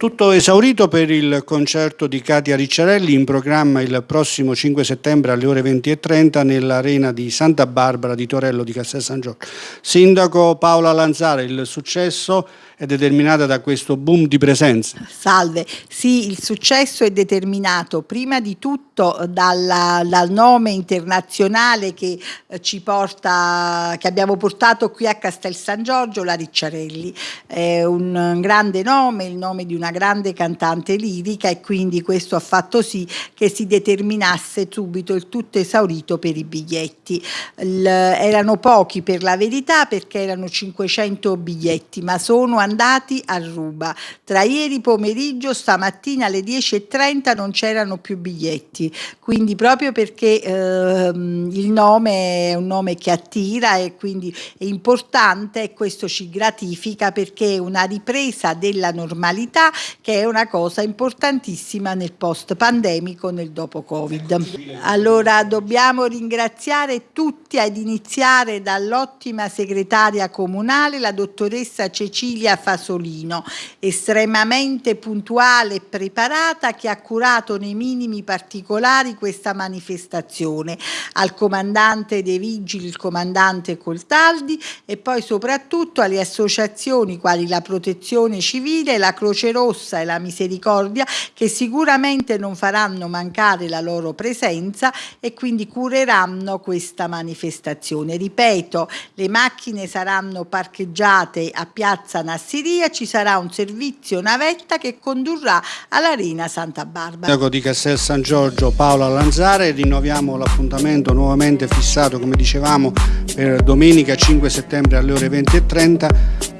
Tutto esaurito per il concerto di Katia Ricciarelli in programma il prossimo 5 settembre alle ore 20.30 nell'arena di Santa Barbara di Torello di Castel San Giorgio. Sindaco Paola Lanzare, il successo è determinato da questo boom di presenza. Salve, sì, il successo è determinato prima di tutto dalla, dal nome internazionale che eh, ci porta, che abbiamo portato qui a Castel San Giorgio, la Ricciarelli. È un grande nome, il nome di una grande cantante lirica e quindi questo ha fatto sì che si determinasse subito il tutto esaurito per i biglietti. Il, erano pochi per la verità perché erano 500 biglietti, ma sono andati a ruba. Tra ieri pomeriggio, stamattina alle 10.30 non c'erano più biglietti, quindi proprio perché ehm, il nome è un nome che attira e quindi è importante e questo ci gratifica perché è una ripresa della normalità che è una cosa importantissima nel post pandemico, nel dopo Covid. Allora dobbiamo ringraziare tutti ad iniziare dall'ottima segretaria comunale, la dottoressa Cecilia Fasolino, estremamente puntuale e preparata che ha curato nei minimi particolari questa manifestazione, al comandante dei vigili, il comandante Coltaldi e poi soprattutto alle associazioni quali la Protezione Civile, la Croce Rossa e la Misericordia che sicuramente non faranno mancare la loro presenza e quindi cureranno questa manifestazione. Ripeto, le macchine saranno parcheggiate a Piazza Nassau Siria ci sarà un servizio navetta che condurrà all'Arena Santa Barbara. Sindaco di Castel San Giorgio Paola Lanzare, rinnoviamo l'appuntamento nuovamente fissato come dicevamo per domenica 5 settembre alle ore 20.30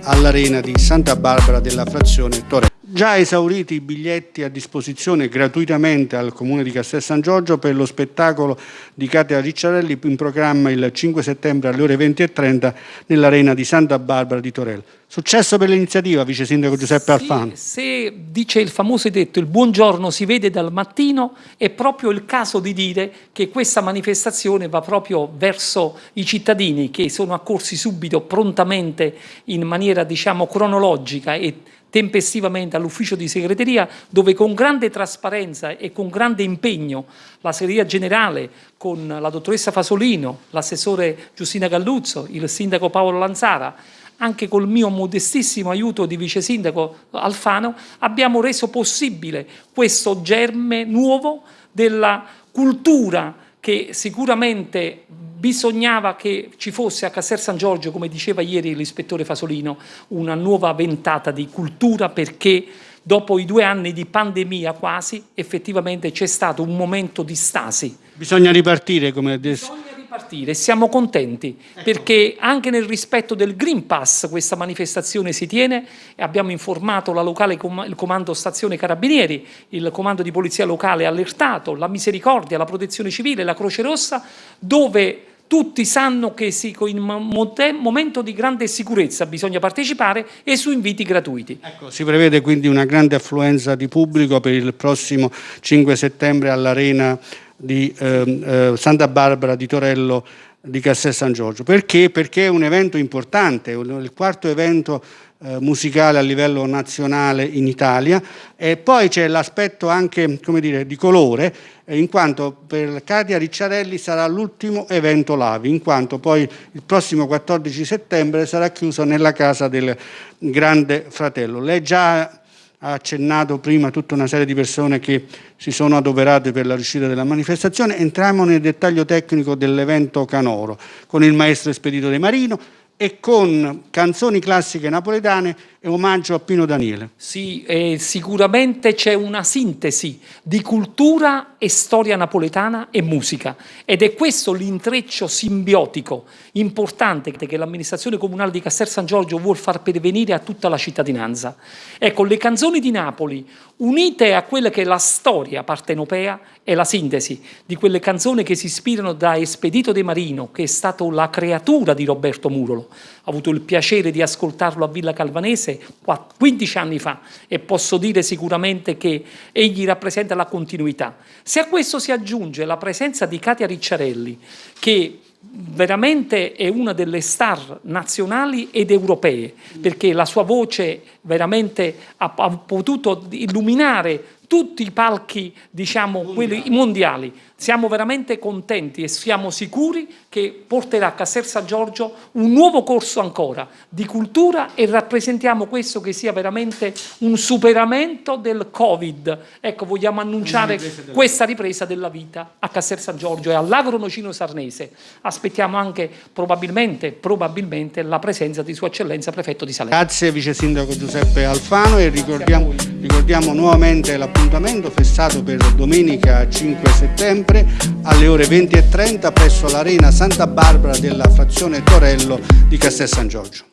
all'Arena di Santa Barbara della frazione Torre. Già esauriti i biglietti a disposizione gratuitamente al Comune di Castel San Giorgio per lo spettacolo di Katia Ricciarelli in programma il 5 settembre alle ore 20.30 nell'Arena di Santa Barbara di Torello. Successo per l'iniziativa, Vice Sindaco Giuseppe Alfano. Se dice il famoso detto il buongiorno si vede dal mattino, è proprio il caso di dire che questa manifestazione va proprio verso i cittadini che sono accorsi subito, prontamente, in maniera diciamo cronologica e tempestivamente all'ufficio di segreteria dove con grande trasparenza e con grande impegno la segreteria generale con la dottoressa Fasolino, l'assessore Giustina Galluzzo, il sindaco Paolo Lanzara anche col mio modestissimo aiuto di vice sindaco Alfano, abbiamo reso possibile questo germe nuovo della cultura che sicuramente bisognava che ci fosse a Castel San Giorgio, come diceva ieri l'ispettore Fasolino, una nuova ventata di cultura perché dopo i due anni di pandemia quasi, effettivamente c'è stato un momento di stasi. Bisogna ripartire come Bisogna ripartire, siamo contenti ecco. perché anche nel rispetto del Green Pass questa manifestazione si tiene e abbiamo informato la locale, il comando stazione carabinieri, il comando di polizia locale allertato, la misericordia, la protezione civile, la Croce Rossa dove tutti sanno che in un momento di grande sicurezza bisogna partecipare e su inviti gratuiti. Ecco, si prevede quindi una grande affluenza di pubblico per il prossimo 5 settembre all'Arena di eh, eh, Santa Barbara di Torello di Castel San Giorgio. Perché? Perché è un evento importante, il quarto evento eh, musicale a livello nazionale in Italia e poi c'è l'aspetto anche come dire, di colore eh, in quanto per Katia Ricciarelli sarà l'ultimo evento Lavi in quanto poi il prossimo 14 settembre sarà chiuso nella casa del grande fratello. Lei già ha accennato prima tutta una serie di persone che si sono adoperate per la riuscita della manifestazione. Entriamo nel dettaglio tecnico dell'evento Canoro con il maestro Espedito De Marino, e con canzoni classiche napoletane e omaggio a Pino Daniele. Sì, eh, sicuramente c'è una sintesi di cultura e storia napoletana e musica ed è questo l'intreccio simbiotico importante che l'amministrazione comunale di Castel San Giorgio vuol far pervenire a tutta la cittadinanza. Ecco, le canzoni di Napoli unite a quella che è la storia partenopea e la sintesi di quelle canzoni che si ispirano da Espedito De Marino, che è stato la creatura di Roberto Murolo. Ho avuto il piacere di ascoltarlo a Villa Calvanese 15 anni fa e posso dire sicuramente che egli rappresenta la continuità. Se a questo si aggiunge la presenza di Katia Ricciarelli, che veramente è una delle star nazionali ed europee, perché la sua voce veramente ha, ha potuto illuminare tutti i palchi, diciamo, mondiali. quelli mondiali. Siamo veramente contenti e siamo sicuri che porterà a Castel San Giorgio un nuovo corso ancora di cultura e rappresentiamo questo che sia veramente un superamento del Covid. Ecco, vogliamo annunciare ripresa questa ripresa della vita a Castel San Giorgio e all'Agronocino Sarnese. Aspettiamo anche probabilmente, probabilmente la presenza di Sua Eccellenza Prefetto di Salerno. Grazie Vice Sindaco Giuseppe Alfano e ricordiamo, ricordiamo nuovamente l'appuntamento fissato per domenica 5 settembre settembre alle ore 20.30 presso l'Arena Santa Barbara della frazione Torello di Castel San Giorgio.